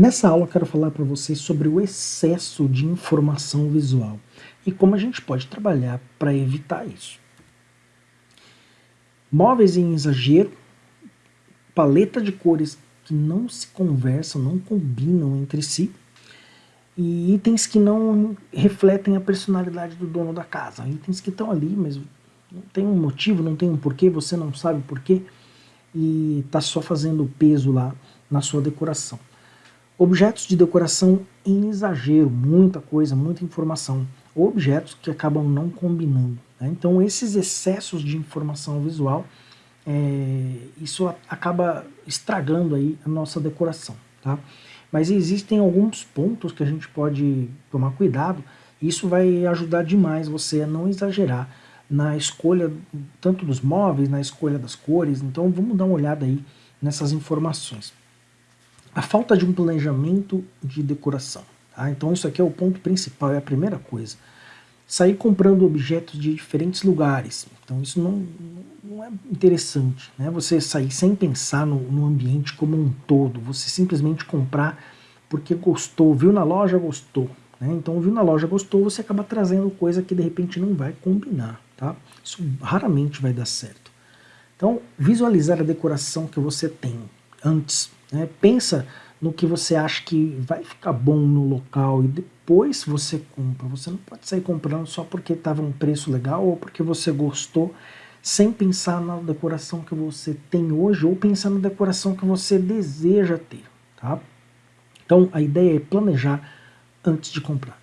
Nessa aula eu quero falar para vocês sobre o excesso de informação visual e como a gente pode trabalhar para evitar isso. Móveis em exagero, paleta de cores que não se conversam, não combinam entre si, e itens que não refletem a personalidade do dono da casa. Itens que estão ali, mas não tem um motivo, não tem um porquê, você não sabe porquê, e está só fazendo peso lá na sua decoração. Objetos de decoração em exagero, muita coisa, muita informação. Objetos que acabam não combinando. Né? Então esses excessos de informação visual, é, isso acaba estragando aí a nossa decoração. Tá? Mas existem alguns pontos que a gente pode tomar cuidado, e isso vai ajudar demais você a não exagerar na escolha tanto dos móveis, na escolha das cores, então vamos dar uma olhada aí nessas informações. A falta de um planejamento de decoração. Tá? Então isso aqui é o ponto principal, é a primeira coisa. Sair comprando objetos de diferentes lugares. Então isso não, não é interessante. Né? Você sair sem pensar no, no ambiente como um todo. Você simplesmente comprar porque gostou, viu na loja, gostou. Né? Então viu na loja, gostou, você acaba trazendo coisa que de repente não vai combinar. Tá? Isso raramente vai dar certo. Então visualizar a decoração que você tem antes né? Pensa no que você acha que vai ficar bom no local e depois você compra. Você não pode sair comprando só porque estava um preço legal ou porque você gostou, sem pensar na decoração que você tem hoje ou pensar na decoração que você deseja ter. Tá? Então a ideia é planejar antes de comprar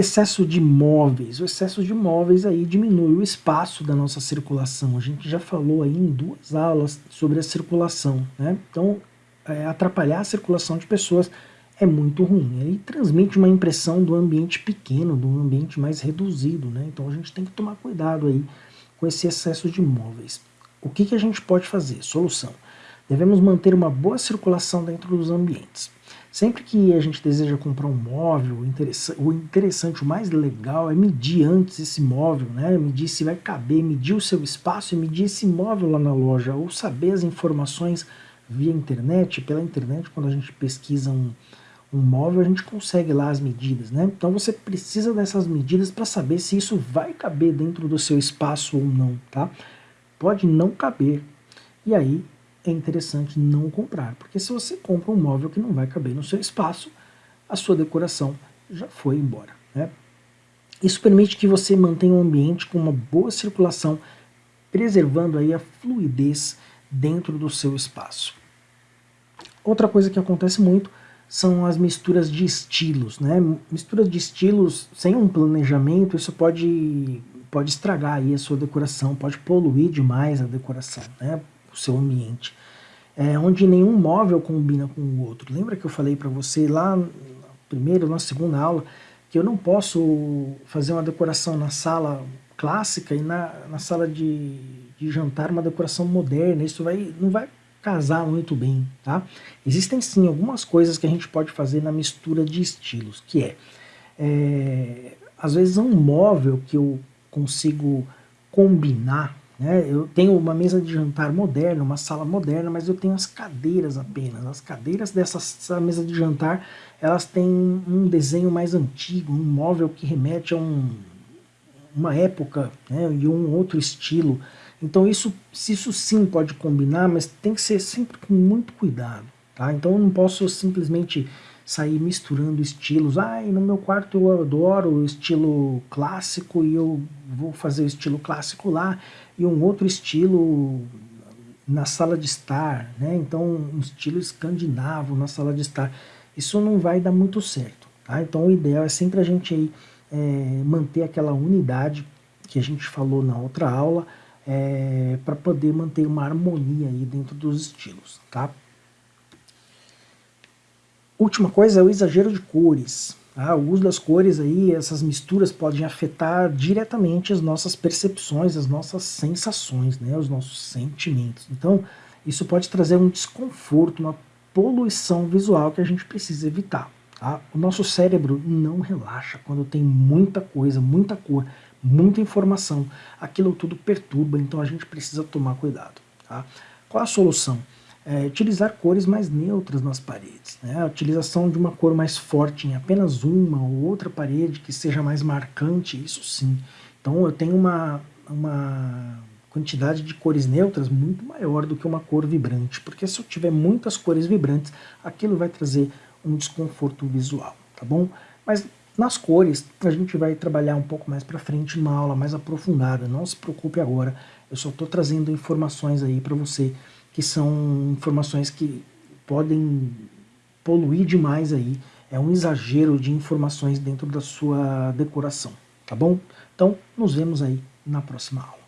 excesso de móveis. O excesso de móveis aí diminui o espaço da nossa circulação. A gente já falou aí em duas aulas sobre a circulação. Né? Então, é, atrapalhar a circulação de pessoas é muito ruim. Ele transmite uma impressão do ambiente pequeno, do ambiente mais reduzido. Né? Então a gente tem que tomar cuidado aí com esse excesso de móveis. O que, que a gente pode fazer? Solução. Devemos manter uma boa circulação dentro dos ambientes. Sempre que a gente deseja comprar um móvel, o interessante, o mais legal é medir antes esse móvel, né? medir se vai caber, medir o seu espaço e medir esse móvel lá na loja, ou saber as informações via internet, pela internet, quando a gente pesquisa um, um móvel, a gente consegue lá as medidas, né? Então você precisa dessas medidas para saber se isso vai caber dentro do seu espaço ou não, tá? Pode não caber, e aí é interessante não comprar, porque se você compra um móvel que não vai caber no seu espaço, a sua decoração já foi embora. Né? Isso permite que você mantenha um ambiente com uma boa circulação, preservando aí a fluidez dentro do seu espaço. Outra coisa que acontece muito são as misturas de estilos. Né? Misturas de estilos sem um planejamento, isso pode, pode estragar aí a sua decoração, pode poluir demais a decoração. Né? Seu ambiente, é, onde nenhum móvel combina com o outro. Lembra que eu falei para você lá na primeira ou na segunda aula que eu não posso fazer uma decoração na sala clássica e na, na sala de, de jantar uma decoração moderna, isso vai, não vai casar muito bem, tá? Existem sim algumas coisas que a gente pode fazer na mistura de estilos, que é, é às vezes um móvel que eu consigo combinar né? Eu tenho uma mesa de jantar moderna, uma sala moderna, mas eu tenho as cadeiras apenas. As cadeiras dessa mesa de jantar, elas têm um desenho mais antigo, um móvel que remete a um, uma época né? e um outro estilo. Então isso, isso sim pode combinar, mas tem que ser sempre com muito cuidado. Tá? Então eu não posso simplesmente sair misturando estilos. Ah, no meu quarto eu adoro o estilo clássico e eu vou fazer o estilo clássico lá e um outro estilo na sala de estar, né? Então um estilo escandinavo na sala de estar. Isso não vai dar muito certo, tá? Então o ideal é sempre a gente aí, é, manter aquela unidade que a gente falou na outra aula, é, para poder manter uma harmonia aí dentro dos estilos, tá? Última coisa é o exagero de cores. Tá? O uso das cores aí, essas misturas podem afetar diretamente as nossas percepções, as nossas sensações, né? os nossos sentimentos. Então, isso pode trazer um desconforto, uma poluição visual que a gente precisa evitar. Tá? O nosso cérebro não relaxa quando tem muita coisa, muita cor, muita informação, aquilo tudo perturba, então a gente precisa tomar cuidado. Tá? Qual a solução? É, utilizar cores mais neutras nas paredes. Né? A utilização de uma cor mais forte em apenas uma ou outra parede que seja mais marcante, isso sim. Então eu tenho uma, uma quantidade de cores neutras muito maior do que uma cor vibrante, porque se eu tiver muitas cores vibrantes, aquilo vai trazer um desconforto visual, tá bom? Mas nas cores, a gente vai trabalhar um pouco mais para frente numa aula mais aprofundada, não se preocupe agora, eu só estou trazendo informações aí para você, que são informações que podem poluir demais aí, é um exagero de informações dentro da sua decoração, tá bom? Então, nos vemos aí na próxima aula.